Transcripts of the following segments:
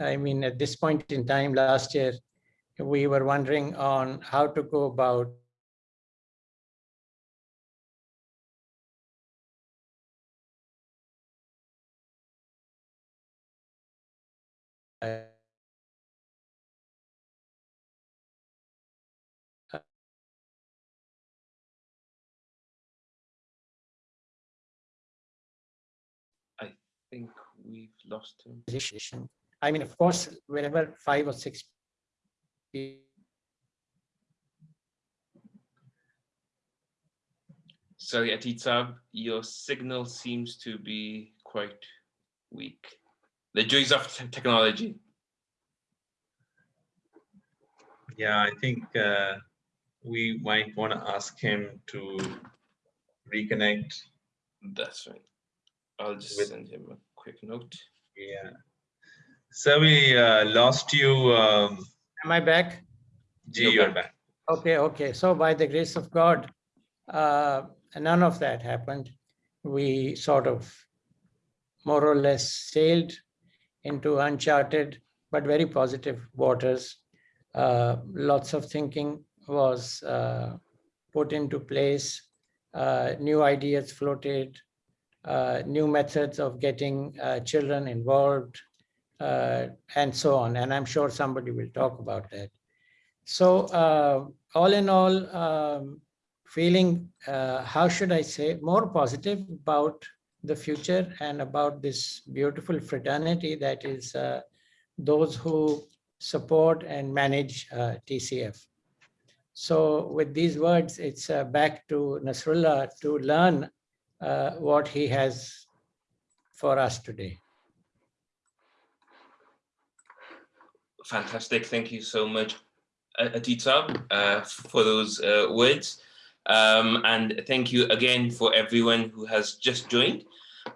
I mean, at this point in time last year, we were wondering on how to go about I think we've lost him. Position. I mean, of course, whenever five or six people Sorry, Atitsab, your signal seems to be quite weak. The joys of technology. Yeah, I think uh, we might want to ask him to reconnect. That's right. I'll just With- send him a quick note. Yeah. So we uh, lost you. Um, Am I back? G, You're back. Okay, okay. So by the grace of God, uh, none of that happened. We sort of more or less sailed into uncharted but very positive waters. Uh, lots of thinking was uh, put into place. Uh, new ideas floated. Uh, new methods of getting uh, children involved, uh, and so on. And I'm sure somebody will talk about that. So uh, all in all, um, feeling, uh, how should I say, more positive about the future and about this beautiful fraternity that is uh, those who support and manage uh, TCF. So with these words, it's uh, back to Nasrullah to learn what he has for us today. Fantastic. Thank you so much, A- Atitsab, uh, for those uh, words. Um, and thank you again for everyone who has just joined.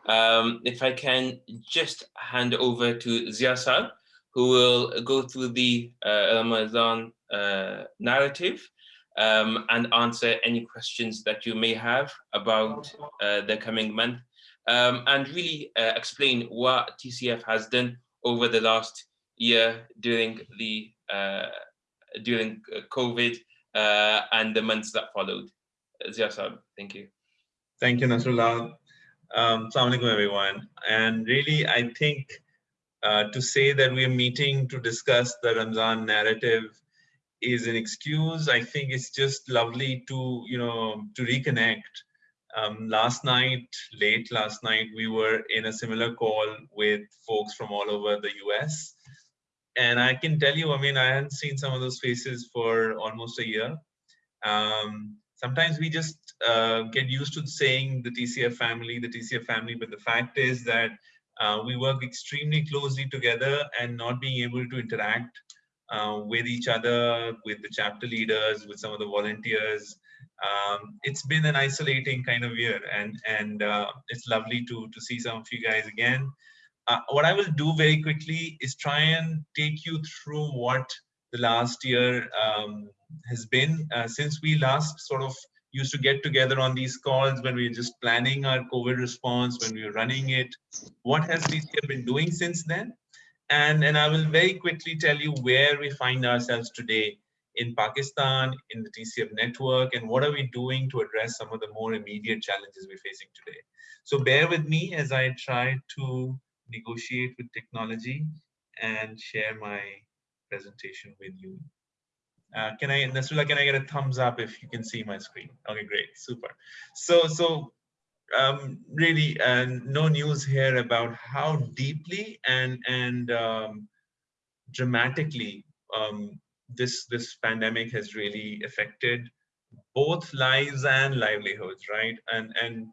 Um, if I can just hand over to Ziasab, who will go through the uh, Ramadan uh, narrative um, and answer any questions that you may have about uh, the coming month um, and really uh, explain what TCF has done over the last year during the uh, during uh, COVID uh, and the months that followed. Ziasab, thank you. Thank you, Nasrullah. Um, Assalamu alaikum, everyone. And really, I think uh, to say that we are meeting to discuss the Ramzan narrative is an excuse. I think it's just lovely to, you know, to reconnect. Um, last night, late last night, we were in a similar call with folks from all over the US. And I can tell you, I mean, I hadn't seen some of those faces for almost a year. Um, sometimes we just uh, get used to saying the TCF family, the TCF family, but the fact is that uh, we work extremely closely together and not being able to interact uh, with each other, with the chapter leaders, with some of the volunteers. Um, it's been an isolating kind of year and, and uh, it's lovely to, to see some of you guys again. Uh, what I will do very quickly is try and take you through what the last year um, has been uh, since we last sort of used to get together on these calls when we were just planning our COVID response, when we were running it. What has TCF been doing since then? And, and I will very quickly tell you where we find ourselves today in Pakistan, in the TCF network, and what are we doing to address some of the more immediate challenges we're facing today. So bear with me as I try to negotiate with technology and share my presentation with you. Uh, can I, Nasrullah, can I get a thumbs up if you can see my screen? Okay, great, super. So, so um, really uh, no news here about how deeply and and um, dramatically um, this this pandemic has really affected both lives and livelihoods, right? And and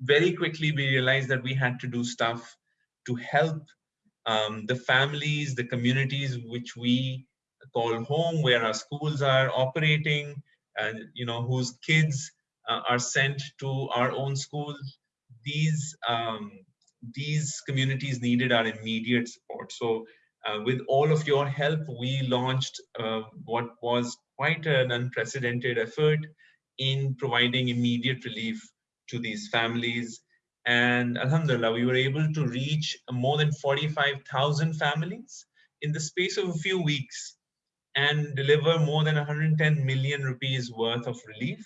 very quickly we realized that we had to do stuff to help um, the families, the communities which we call home, where our schools are operating, and you know whose kids uh, are sent to our own schools. These um, these communities needed our immediate support. So uh, with all of your help, we launched uh, what was quite an unprecedented effort in providing immediate relief to these families. And Alhamdulillah, we were able to reach more than 45,000 families in the space of a few weeks and deliver more than 110 million rupees worth of relief.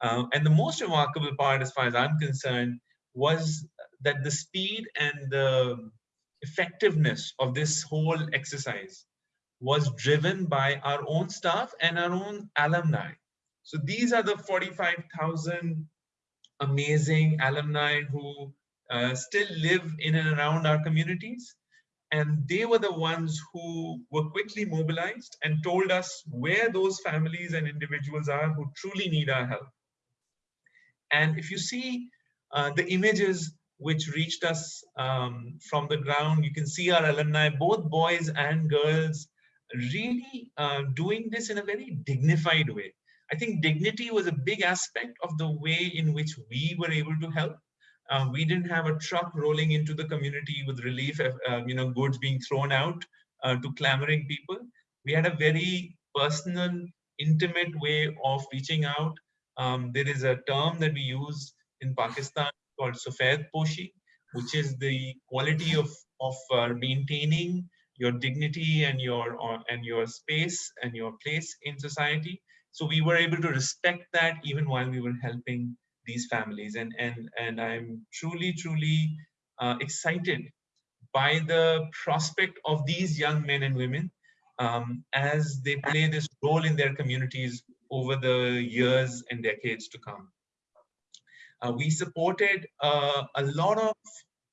Uh, and the most remarkable part, as far as I'm concerned, was that the speed and the effectiveness of this whole exercise was driven by our own staff and our own alumni. So these are the 45,000 amazing alumni who uh, still live in and around our communities. And they were the ones who were quickly mobilized and told us where those families and individuals are who truly need our help. And if you see uh, the images which reached us um, from the ground, you can see our alumni, both boys and girls, really uh, doing this in a very dignified way. I think dignity was a big aspect of the way in which we were able to help. Uh, we didn't have a truck rolling into the community with relief, uh, you know, goods being thrown out uh, to clamoring people. We had a very personal, intimate way of reaching out. Um, there is a term that we use in Pakistan called Sufed Poshi, which is the quality of, of uh, maintaining your dignity and your uh, and your space and your place in society so we were able to respect that even while we were helping these families and and and i'm truly truly uh, excited by the prospect of these young men and women um, as they play this role in their communities over the years and decades to come. Uh, we supported uh, a lot of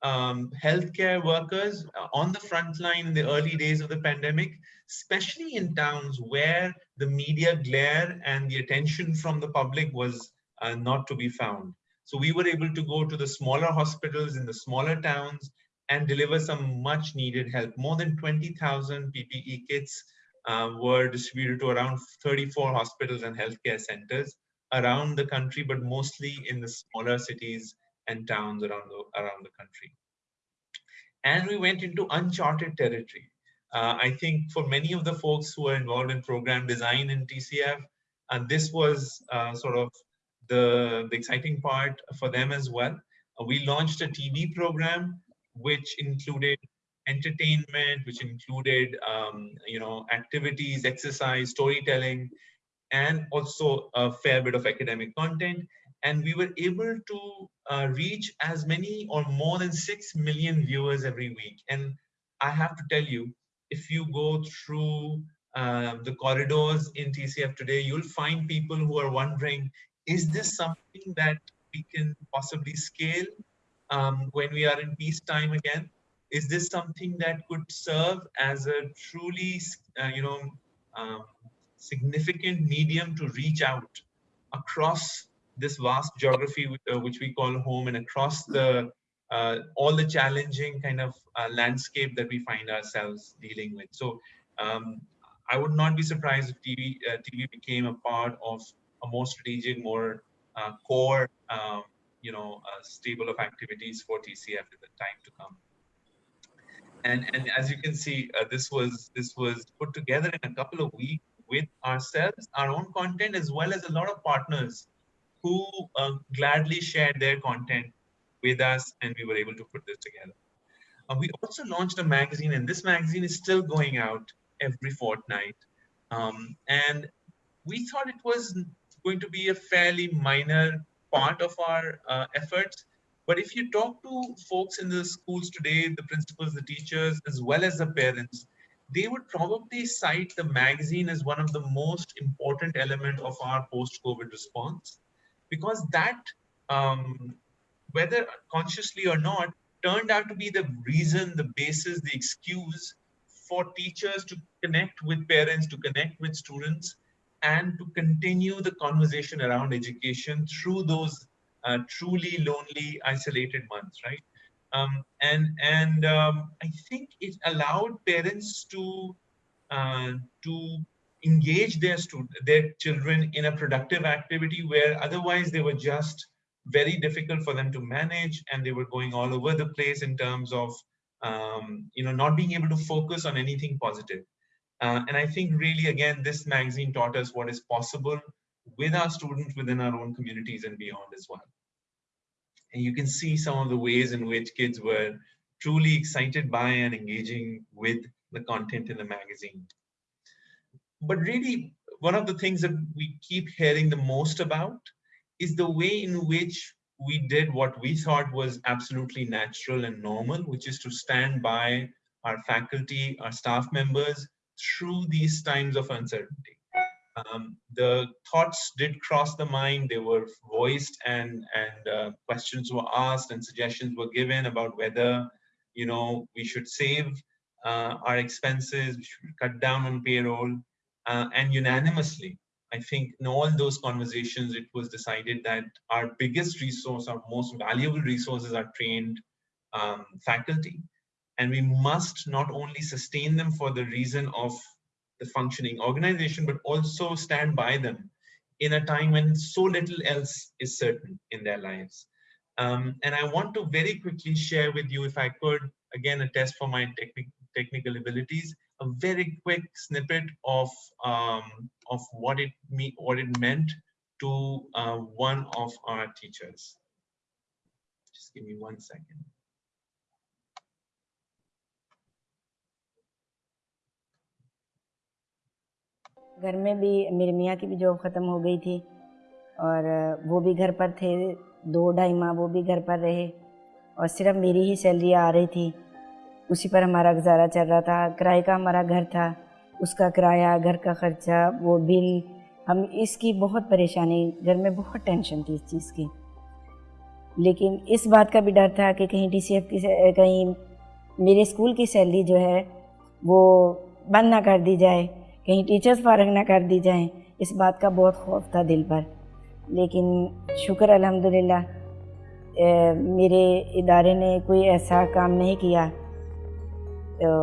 um, healthcare workers uh, on the front line in the early days of the pandemic, especially in towns where the media glare and the attention from the public was uh, not to be found. So we were able to go to the smaller hospitals in the smaller towns and deliver some much needed help. More than 20,000 PPE kits uh, were distributed to around 34 hospitals and healthcare centers around the country, but mostly in the smaller cities and towns around the, around the country. And we went into uncharted territory. Uh, I think for many of the folks who are involved in program design in TCF, and this was uh, sort of the, the exciting part for them as well. Uh, we launched a TV program which included entertainment, which included um, you know activities, exercise, storytelling, and also a fair bit of academic content and we were able to uh, reach as many or more than 6 million viewers every week. And I have to tell you, if you go through uh, the corridors in TCF today, you'll find people who are wondering, is this something that we can possibly scale um, when we are in peacetime again? Is this something that could serve as a truly, uh, you know, um, significant medium to reach out across this vast geography uh, which we call home and across the uh, all the challenging kind of uh, landscape that we find ourselves dealing with. So um, I would not be surprised if TV uh, TV became a part of a more strategic, more uh, core, um, you know, uh, stable of activities for TCF in the time to come. And and as you can see, this was this was put together in a couple of weeks with ourselves, our own content, as well as a lot of partners who uh, gladly shared their content with us and we were able to put this together. Uh, we also launched a magazine and this magazine is still going out every fortnight. Um, and we thought it was going to be a fairly minor part of our uh, efforts. But if you talk to folks in the schools today, the principals, the teachers, as well as the parents, they would probably cite the magazine as one of the most important element of our post-COVID response because that, um, whether consciously or not, turned out to be the reason, the basis, the excuse for teachers to connect with parents, to connect with students, and to continue the conversation around education through those uh, truly lonely, isolated months, right? Um, and and um, I think it allowed parents to uh, to engage their their children in a productive activity where otherwise they were just very difficult for them to manage and they were going all over the place in terms of um, you know not being able to focus on anything positive uh, and i think really again this magazine taught us what is possible with our students within our own communities and beyond as well And you can see some of the ways in which kids were truly excited by and engaging with the content in the magazine. But really, one of the things that we keep hearing the most about is the way in which we did what we thought was absolutely natural and normal, which is to stand by our faculty, our staff members through these times of uncertainty. Um, the thoughts did cross the mind, they were voiced and, and uh, questions were asked and suggestions were given about whether, you know, we should save uh, our expenses, we should cut down on payroll, uh, and unanimously, I think in all those conversations, it was decided that our biggest resource, our most valuable resources are trained um, faculty. And we must not only sustain them for the reason of the functioning organization, but also stand by them in a time when so little else is certain in their lives. Um, and I want to very quickly share with you, if I could, again, a test for my technic technical abilities, a very quick snippet of um, of what it me what it meant to uh, one of our teachers. Just give me one second. घर में भी मेरे मियाँ की भी job ख़त्म हो गई थी और वो भी घर पर थे दो ढाई माह वो भी घर पर रहे और सिर्फ़ मेरी ही सैलरी आ रही थी उसी पर हमारा गुजारा चल रहा था। किराए का हमारा घर था। उसका किराया, घर का ख़र्चा, वो बिल, हम इसकी बहुत परेशानी, घर में बहुत टेंशन थी इस चीज़ की। लेकिन इस बात का भी डर था कि कहीं डी की कहीं मेरे स्कूल की सैलरी जो है, वो बंद ना कर दी जाए, कहीं टीचर्स फारग ना कर दी जाएँ, इस बात का बहुत खौफ था दिल पर। लेकिन शुक्र अल्हम्दुलिल्लाह मेरे इदारे ने कोई ऐसा काम नहीं किया। तो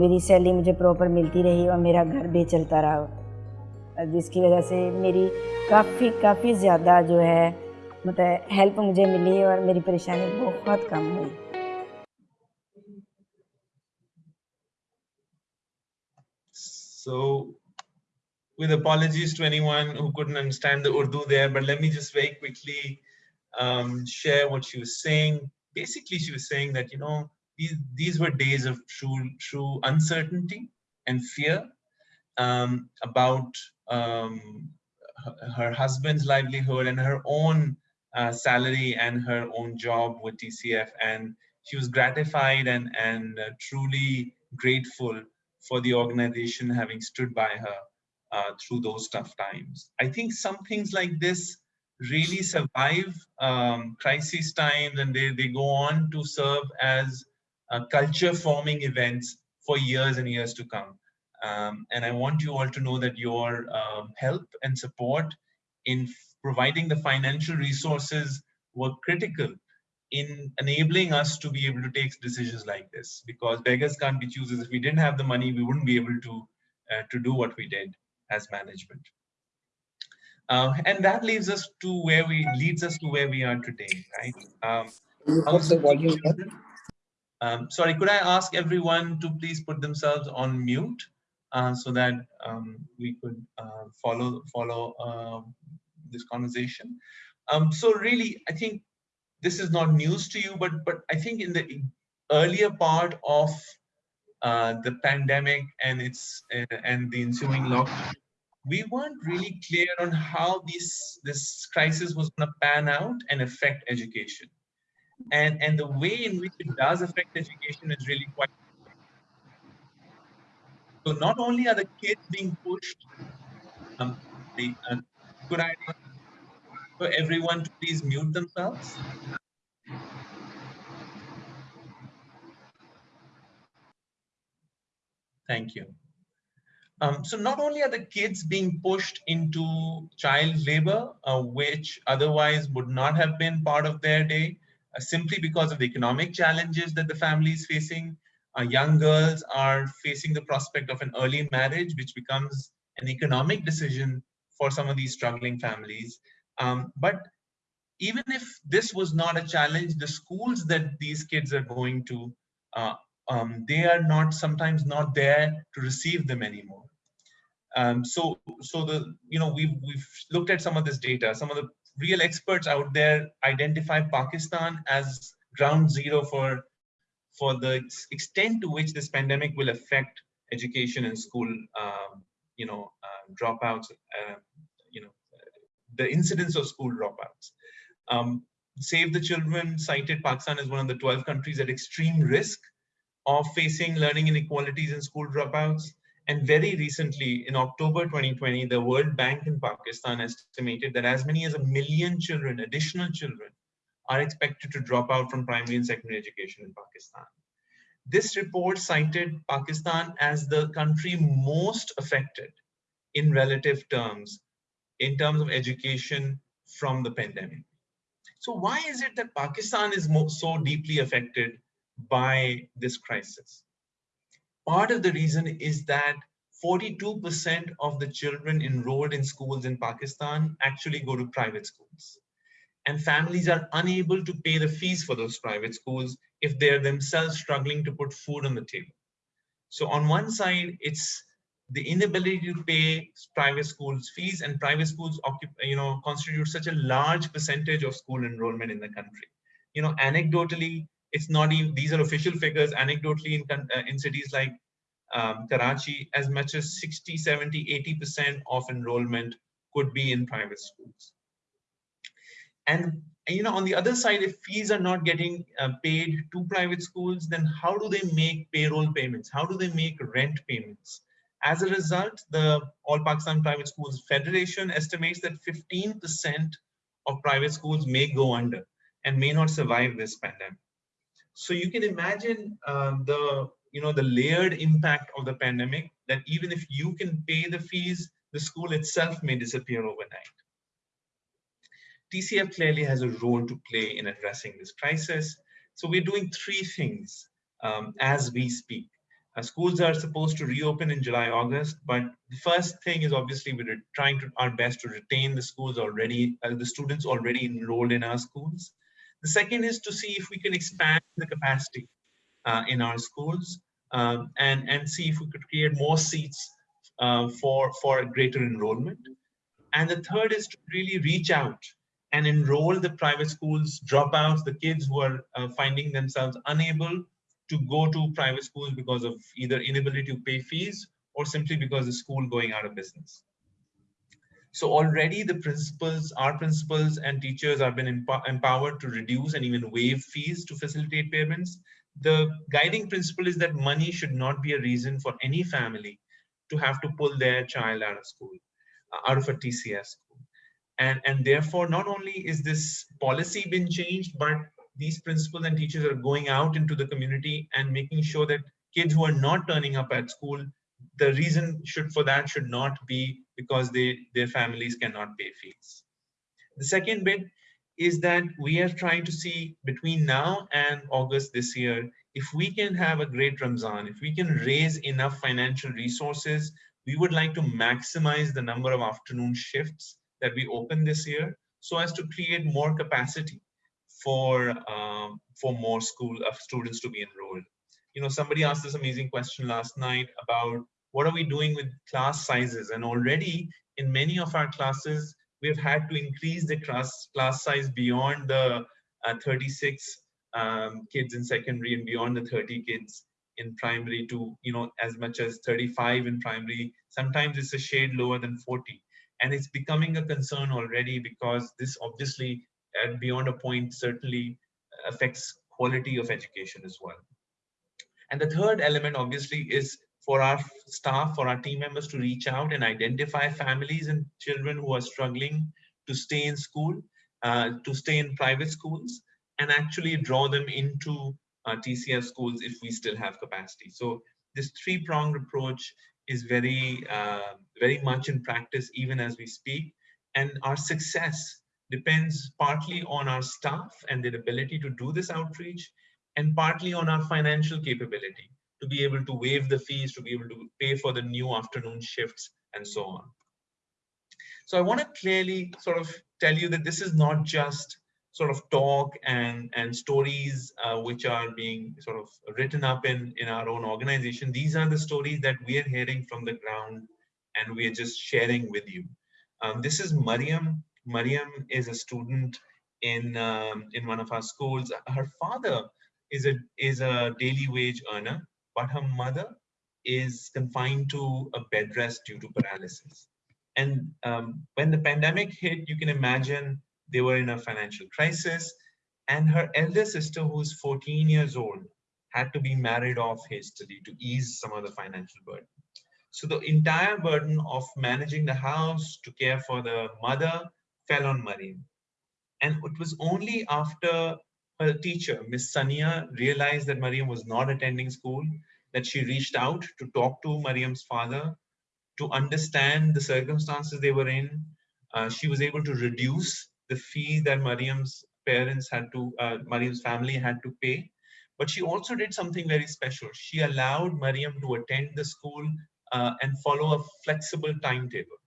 मेरी सैलरी मुझे प्रॉपर मिलती रही और मेरा घर भी चलता रहा जिसकी वजह से मेरी काफ़ी काफ़ी ज़्यादा जो है मतलब हेल्प मुझे मिली और मेरी परेशानी बहुत कम हुई So with apologies to anyone who couldn't understand the Urdu there, but let me just very quickly um, share what she was saying. Basically, she was saying that, you know, these, these were days of true, true uncertainty and fear um, about um, her, husband's livelihood and her own uh, salary and her own job with TCF. And she was gratified and, and uh, truly grateful for the organization having stood by her uh, through those tough times. I think some things like this really survive um, crisis times and they, they go on to serve as culture forming events for years and years to come. Um, and I want you all to know that your um, help and support in providing the financial resources were critical in enabling us to be able to take decisions like this because beggars can't be choosers. If we didn't have the money we wouldn't be able to uh, to do what we did as management. Uh, and that leaves us to where we leads us to where we are today right? Um, the volume um, sorry could i ask everyone to please put themselves on mute uh, so that um, we could uh, follow follow uh, this conversation? Um, so really i think this is not news to you, but but I think in the earlier part of uh, the pandemic and its uh, and the ensuing lockdown, we weren't really clear on how this this crisis was going to pan out and affect education, and and the way in which it does affect education is really quite. So not only are the kids being pushed, um, the, uh, could I for everyone to please mute themselves? Thank you. Um, so not only are the kids being pushed into child labor, uh, which otherwise would not have been part of their day, simply because of the economic challenges that the family is facing. Uh, young girls are facing the prospect of an early marriage, which becomes an economic decision for some of these struggling families. Um, but even if this was not a challenge, the schools that these kids are going to, uh, um, they are not sometimes not there to receive them anymore. Um, so, so the you know we've we've looked at some of this data. Some of the real experts out there identify Pakistan as ground zero for, for the extent to which this pandemic will affect education and school, um, you know, uh, dropouts, uh, you know, the incidence of school dropouts. Um, Save the Children cited Pakistan as one of the 12 countries at extreme risk of facing learning inequalities and school dropouts. And very recently, in October 2020, the World Bank in Pakistan estimated that as many as a million children, additional children, are expected to drop out from primary and secondary education in Pakistan. This report cited Pakistan as the country most affected in relative terms, in terms of education from the pandemic. So why is it that Pakistan is so deeply affected by this crisis? Part of the reason is that 42% of the children enrolled in schools in Pakistan actually go to private schools. And families are unable to pay the fees for those private schools if they're themselves struggling to put food on the table. So on one side, it's the inability to pay private schools fees and private schools you know constitute such a large percentage of school enrollment in the country you know anecdotally it's not even these are official figures anecdotally in uh, in cities like um, Karachi as much as 60 70 80 percent of enrollment could be in private schools. And you know on the other side if fees are not getting uh, paid to private schools then how do they make payroll payments? How do they make rent payments? As a result, the All Pakistan Private Schools Federation estimates that 15% of private schools may go under and may not survive this pandemic. So you can imagine uh, the you know the layered impact of the pandemic that even if you can pay the fees, the school itself may disappear overnight. TCF clearly has a role to play in addressing this crisis. So we're doing three things um, as we speak. Uh, schools are supposed to reopen in July, August, but the first thing is obviously we're trying to our best to retain the schools already, uh, the students already enrolled in our schools. The second is to see if we can expand the capacity uh, in our schools um, and, and see if we could create more seats uh, for, for greater enrollment. And the third is to really reach out and enroll the private schools dropouts, the kids who are uh, finding themselves unable to go to private schools because of either inability to pay fees or simply because the school going out of business. So already the principals, our principals and teachers have been emp empowered to reduce and even waive fees to facilitate payments. The guiding principle is that money should not be a reason for any family to have to pull their child out of school, uh, out of a TCF school. And, and therefore, not only is this policy been changed, but these principals and teachers are going out into the community and making sure that kids who are not turning up at school, the reason should for that should not be because they their families cannot pay fees. The second bit is that we are trying to see between now and August this year, if we can have a great Ramzan, if we can raise enough financial resources, we would like to maximize the number of afternoon shifts that we open this year so as to create more capacity for um, for more school of students to be enrolled. You know, somebody asked this amazing question last night about what are we doing with class sizes? And already in many of our classes, we've had to increase the class class size beyond the uh, 36 um, kids in secondary and beyond the 30 kids in primary to you know as much as 35 in primary. Sometimes it's a shade lower than 40, and it's becoming a concern already because this obviously at beyond a point certainly affects quality of education as well. And the third element obviously is for our staff, for our team members to reach out and identify families and children who are struggling to stay in school, uh, to stay in private schools, and actually draw them into uh, TCF schools if we still have capacity. So this three-pronged approach is very, uh, very much in practice even as we speak. And our success depends partly on our staff and their ability to do this outreach and partly on our financial capability to be able to waive the fees, to be able to pay for the new afternoon shifts and so on. So I want to clearly sort of tell you that this is not just sort of talk and, and stories uh, which are being sort of written up in, in our own organization. These are the stories that we are hearing from the ground and we are just sharing with you. Um, this is Mariam Mariam is a student in um, in one of our schools. Her father is a is a daily wage earner, but her mother is confined to a bed rest due to paralysis. And um, when the pandemic hit, you can imagine they were in a financial crisis. And her elder sister, who's 14 years old, had to be married off hastily to ease some of the financial burden. So the entire burden of managing the house to care for the mother fell on Mariam. And it was only after her teacher, Miss Sania, realized that Mariam was not attending school that she reached out to talk to Mariam's father to understand the circumstances they were in. Uh, she was able to reduce the fee that Mariam's parents had to, uh, Mariam's family had to pay. But she also did something very special. She allowed Mariam to attend the school uh, and follow a flexible timetable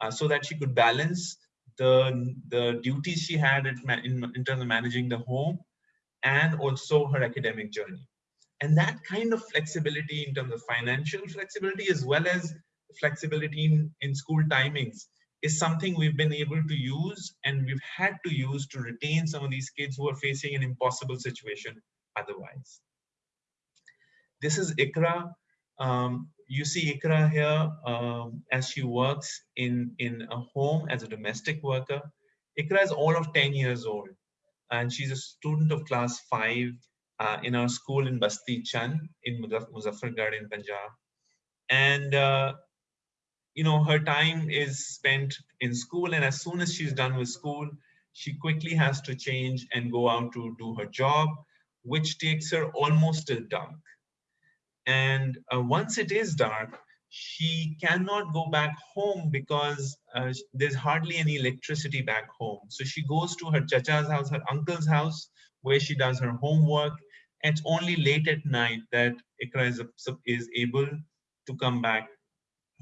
uh, so that she could balance the, the duties she had in, in terms of managing the home and also her academic journey. And that kind of flexibility in terms of financial flexibility as well as flexibility in, in school timings is something we've been able to use and we've had to use to retain some of these kids who are facing an impossible situation otherwise. This is Ikra. Um, you see Ikra here um, as she works in, in a home as a domestic worker. Ikra is all of 10 years old and she's a student of class 5 uh, in our school in Basti Chan in Muzaffargarh in Punjab. And, uh, you know, her time is spent in school. And as soon as she's done with school, she quickly has to change and go out to do her job, which takes her almost till dark. And uh, once it is dark, she cannot go back home because uh, there's hardly any electricity back home. So she goes to her chacha's house, her uncle's house, where she does her homework and it's only late at night that Ikra is, is able to come back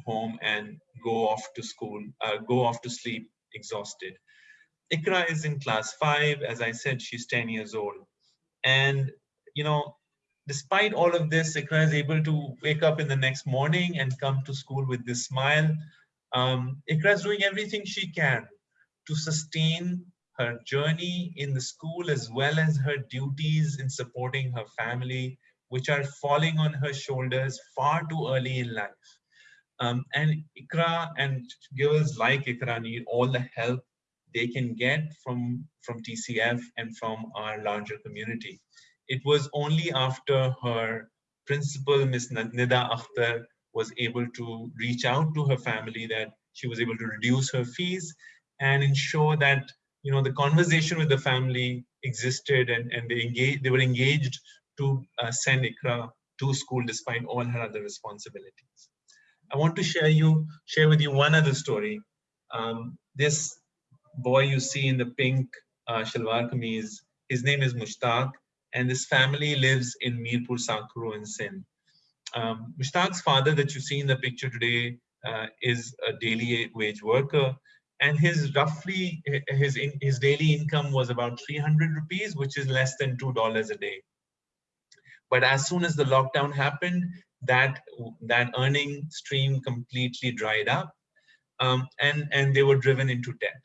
home and go off to school, uh, go off to sleep exhausted. Ikra is in class five. As I said, she's 10 years old. And, you know, despite all of this, Ikra is able to wake up in the next morning and come to school with this smile. Um, Ikra is doing everything she can to sustain her journey in the school as well as her duties in supporting her family, which are falling on her shoulders far too early in life. Um, and Ikra and girls like Ikra need all the help they can get from, from TCF and from our larger community. It was only after her principal, Miss Nida Akhtar, was able to reach out to her family that she was able to reduce her fees and ensure that you know, the conversation with the family existed and, and they engaged, they were engaged to uh, send Ikra to school despite all her other responsibilities. I want to share you, share with you one other story. Um, this boy you see in the pink uh, shalwar kameez, his name is Mushtaq, and this family lives in Mirpur Sakro in Sindh. Um, Mushtaq's father that you see in the picture today uh, is a daily wage worker and his roughly his his daily income was about 300 rupees which is less than two dollars a day but as soon as the lockdown happened that that earning stream completely dried up um, and and they were driven into debt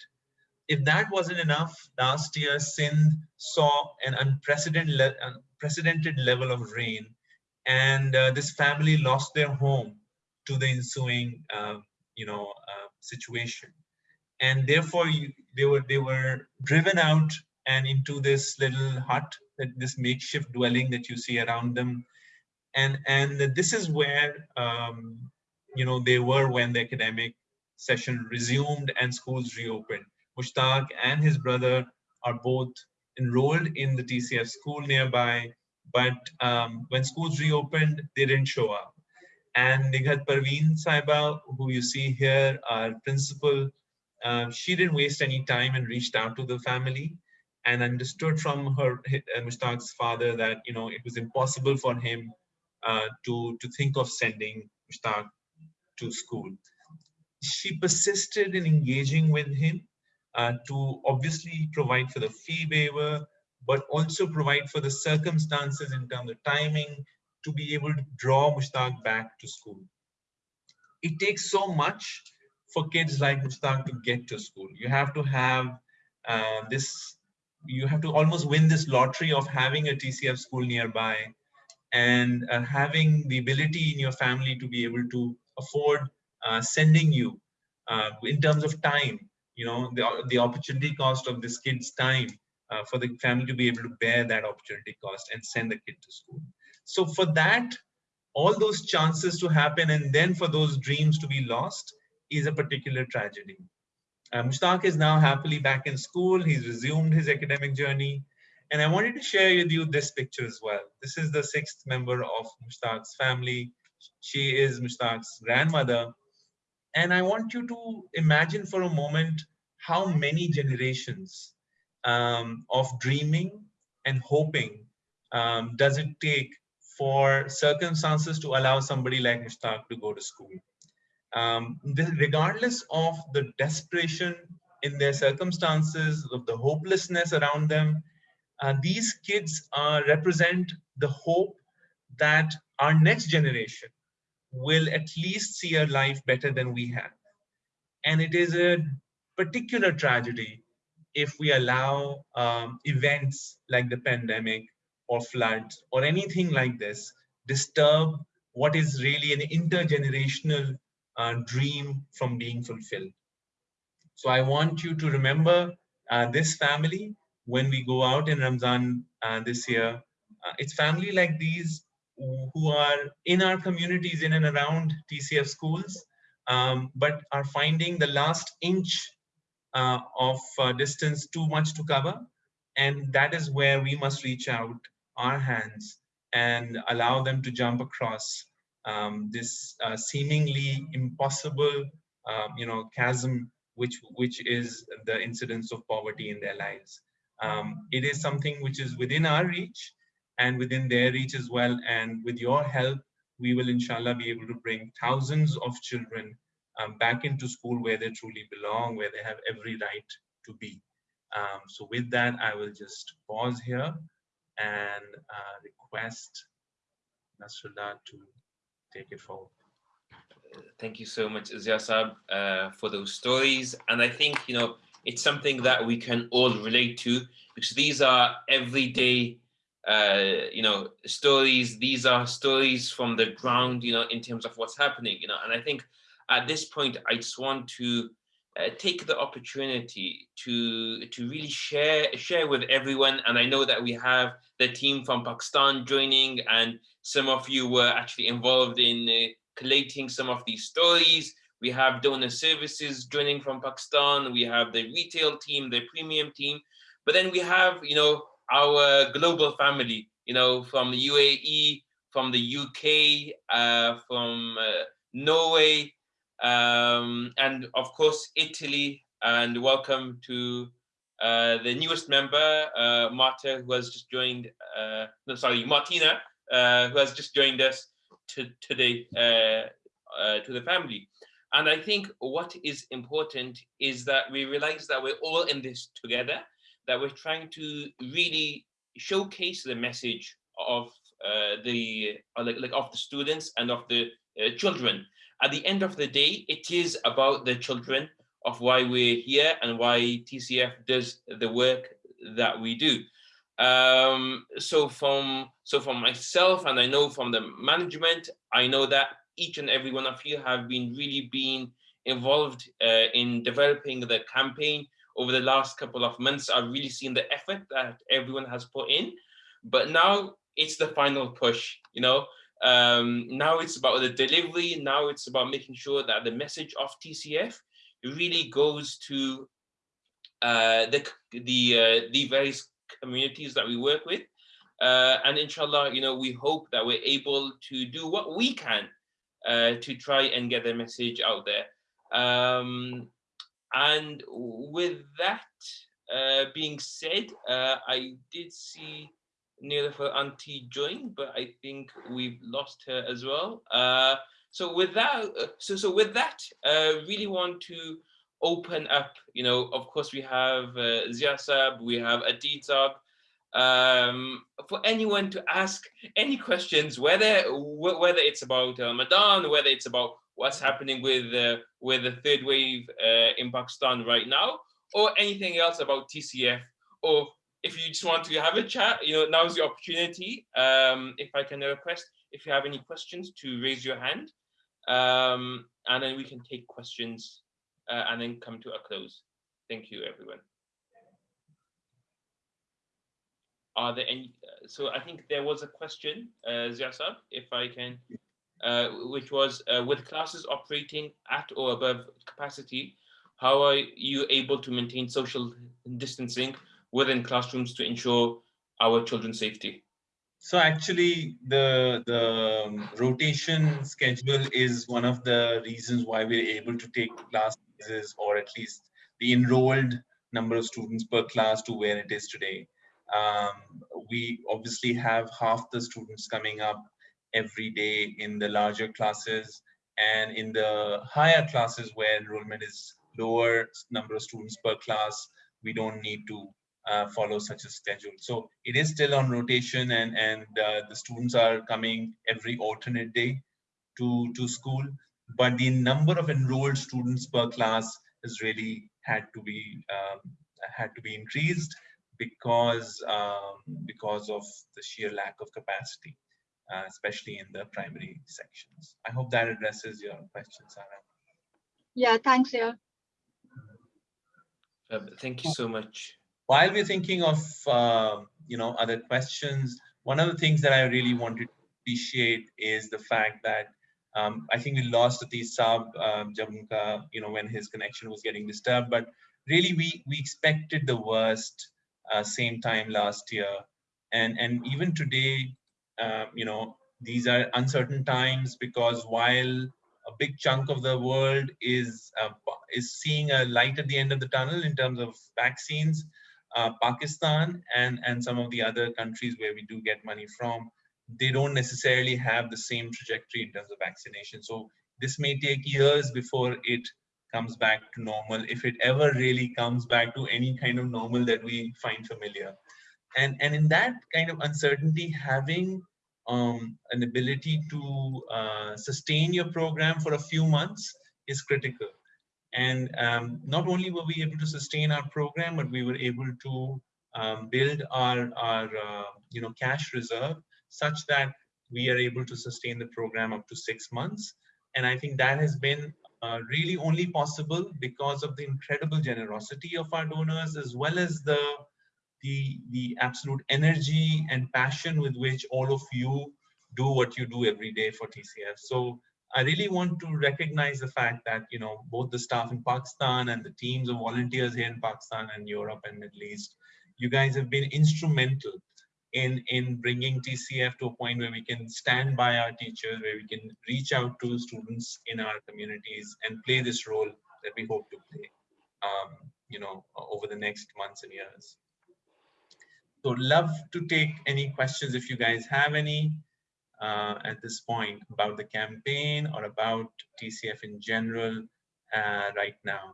if that wasn't enough last year sindh saw an unprecedented le unprecedented level of rain and uh, this family lost their home to the ensuing uh, you know uh, situation. And therefore you, they were they were driven out and into this little hut this makeshift dwelling that you see around them. And and this is where um, you know they were when the academic session resumed and schools reopened mushtaq and his brother are both enrolled in the tcf school nearby but um, when schools reopened they didn't show up and Nighat Parveen Saiba, who you see here, our principal um, she didn't waste any time and reached out to the family and understood from her uh, Mushtaq's father that you know it was impossible for him uh, to to think of sending Mushtaq to school. She persisted in engaging with him uh, to obviously provide for the fee waiver, but also provide for the circumstances in terms of timing to be able to draw Mushtaq back to school. It takes so much for kids like Mushtaq to get to school. You have to have uh, this, you have to almost win this lottery of having a TCF school nearby and uh, having the ability in your family to be able to afford uh, sending you uh, in terms of time, you know, the, the opportunity cost of this kid's time uh, for the family to be able to bear that opportunity cost and send the kid to school. So for that, all those chances to happen and then for those dreams to be lost is a particular tragedy. Uh, Mushtaq is now happily back in school. He's resumed his academic journey. And I wanted to share with you this picture as well. This is the sixth member of Mushtaq's family. She is Mushtaq's grandmother. And I want you to imagine for a moment how many generations um, of dreaming and hoping um, does it take for circumstances to allow somebody like Mushtaq to go to school. Um, regardless of the desperation in their circumstances, of the hopelessness around them, uh, these kids uh, represent the hope that our next generation will at least see a life better than we have. And it is a particular tragedy if we allow um, events like the pandemic or floods or anything like this disturb what is really an intergenerational uh, dream from being fulfilled. So I want you to remember uh, this family when we go out in Ramzan uh, this year. Uh, it's family like these who are in our communities in and around TCF schools, um, but are finding the last inch uh, of uh, distance too much to cover. And that is where we must reach out our hands and allow them to jump across um, this uh, seemingly impossible, um, you know, chasm which which is the incidence of poverty in their lives. Um, it is something which is within our reach and within their reach as well. And with your help, we will inshallah be able to bring thousands of children um, back into school where they truly belong, where they have every right to be. Um, so with that, I will just pause here and uh, request Nasrullah to take it forward. Thank you so much, Ziasab, uh, for those stories. And I think, you know, it's something that we can all relate to because these are everyday, uh, you know, stories. These are stories from the ground, you know, in terms of what's happening, you know, and I think at this point, I just want to uh, take the opportunity to to really share share with everyone. And i know that we have the team from pakistan joining and some of you were actually involved in uh, collating some of these stories. We have donor services joining from pakistan. We have the retail team the premium team. But then we have you know our global family you know from the uae from the uk uh, from uh, norway um, and of course Italy. And welcome to uh, the newest member, uh, Marta, who has just joined. Uh, no, sorry, Martina, uh, who has just joined us to, today to the family. And I think what is important is that we realize that we're all in this together, that we're trying to really showcase the message of the like, like of the students and of the children at the end of the day, it is about the children of why we're here and why TCF does the work that we do. Um, so from so from myself, and I know from the management, I know that each and every one of you have been really been involved uh, in developing the campaign over the last couple of months. I've really seen the effort that everyone has put in, but now it's the final push, you know, um, now it's about the delivery. Now it's about making sure that the message of TCF really goes to uh, the the uh, the various communities that we work with. Uh, and inshallah, you know, we hope that we're able to do what we can uh, to try and get the message out there. Um, and with that uh, being said, uh, I did see Nilofer Auntie join, but I think we've lost her as well. Uh, so with that, uh, so so with that, uh, really want to open up. You know, of course, we have uh, Ziasab, we have Aditab. Um, for anyone to ask any questions, whether whether it's about Ramadan, whether it's about what's happening with uh, with the third wave uh, in Pakistan right now, or anything else about TCF, or if you just want to have a chat, you know, now's the opportunity. Um, if I can request, if you have any questions, to raise your hand, um, and then we can take questions uh, and then come to a close. Thank you, everyone. Are there any? uh, So I think there was a question, uh, Ziasab, if I can, uh, which was uh, with classes operating at or above capacity, how are you able to maintain social distancing within classrooms to ensure our children's safety? So actually, the the um, rotation schedule is one of the reasons why we're able to take classes, or at least the enrolled number of students per class to where it is today. Um, we obviously have half the students coming up every day in the larger classes, and in the higher classes where enrollment is lower number of students per class, we don't need to uh, follow such a schedule. So it is still on rotation and, and uh, the students are coming every alternate day to, to school, but the number of enrolled students per class has really had to be um, had to be increased because um, because of the sheer lack of capacity, uh, especially in the primary sections. I hope that addresses your question, Sarah. Yeah, thanks, yeah. Uh, thank you so much. while we're thinking of uh, you know other questions, one of the things that I really wanted to appreciate is the fact that um, I think we lost Atis Saab um, Jamka, you know, when his connection was getting disturbed. But really, we we expected the worst uh, same time last year, and and even today, uh, you know, these are uncertain times because while a big chunk of the world is uh, is seeing a light at the end of the tunnel in terms of vaccines, uh, Pakistan and and some of the other countries where we do get money from, they don't necessarily have the same trajectory in terms of vaccination. So this may take years before it comes back to normal, if it ever really comes back to any kind of normal that we find familiar. And and in that kind of uncertainty, having um, an ability to uh, sustain your program for a few months is critical. And um, not only were we able to sustain our program, but we were able to um, build our, our uh, you know, cash reserve such that we are able to sustain the program up to six months. And I think that has been uh, really only possible because of the incredible generosity of our donors, as well as the, the, the absolute energy and passion with which all of you do what you do every day for TCF. So I really want to recognize the fact that, you know, both the staff in Pakistan and the teams of volunteers here in Pakistan and Europe and Middle East, you guys have been instrumental in, in bringing TCF to a point where we can stand by our teachers, where we can reach out to students in our communities and play this role that we hope to play, um, you know, over the next months and years. So love to take any questions if you guys have any uh, at this point about the campaign or about TCF in general uh, right now.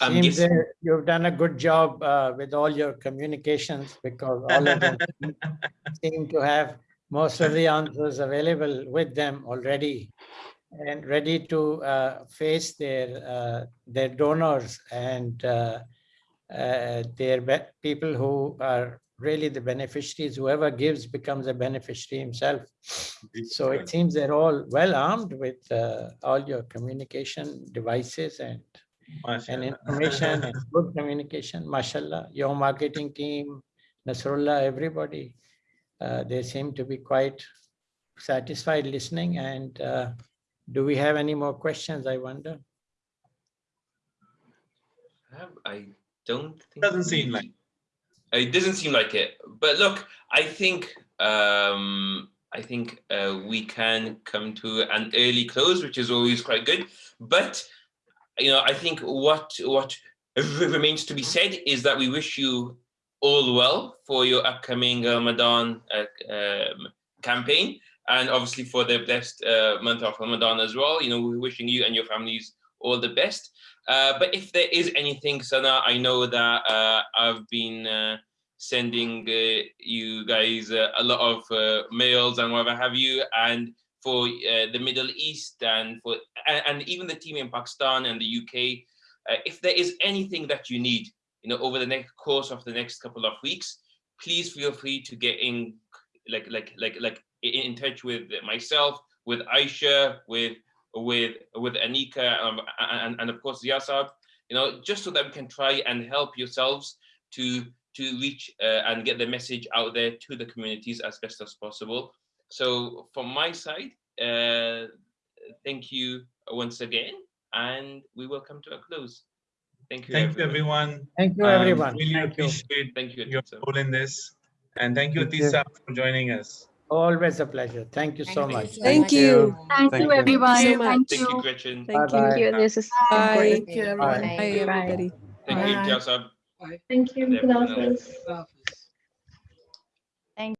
I'm Seems guessing- you've done a good job uh, with all your communications because all of them seem to have most of the answers available with them already and ready to uh, face their uh, their donors and uh, uh, their people who are really the beneficiaries. Whoever gives becomes a beneficiary himself. So it seems they're all well armed with uh, all your communication devices and and information and good communication, mashallah, your marketing team, Nasrullah, everybody. Uh, they seem to be quite satisfied listening and uh, do we have any more questions, I wonder? I don't think. Doesn't seem like. It doesn't seem like it. But look, I think um, I think uh, we can come to an early close, which is always quite good. But you know, I think what what remains to be said is that we wish you all well for your upcoming Ramadan uh, um, campaign, and obviously for the blessed uh, month of Ramadan as well. You know, we're wishing you and your families all the best. Uh, but if there is anything, Sana, I know that uh, I've been uh, sending uh, you guys uh, a lot of mails and whatever have you, and for the Middle East and for and, and even the team in Pakistan and the UK. If there is anything that you need, you know, over the next course of the next couple of weeks, please feel free to get in, like like like like in, in touch with myself, with Aisha, with with with Anika, um, and and of course Yasab. You know, just so that we can try and help yourselves to to reach uh, and get the message out there to the communities as best as possible. So from my side, uh, thank you once again, and we will come to a close. Thank you. Thank you, everyone. everyone. Thank you, Um, everyone. Really Thank you. appreciate Thank you. your role in this. And thank you, Thank you. For joining us. Always a pleasure. Thank you so Thank much. Thank you. Thank Thank you, you. everyone. Thank you Thank Thank you, you. Gretchen. Thank Bye-bye. you. Thank you. This is Bye. Thank you, everyone. Bye. Bye, Bye. everybody. Thank you, Bye. Yasab. Thank you,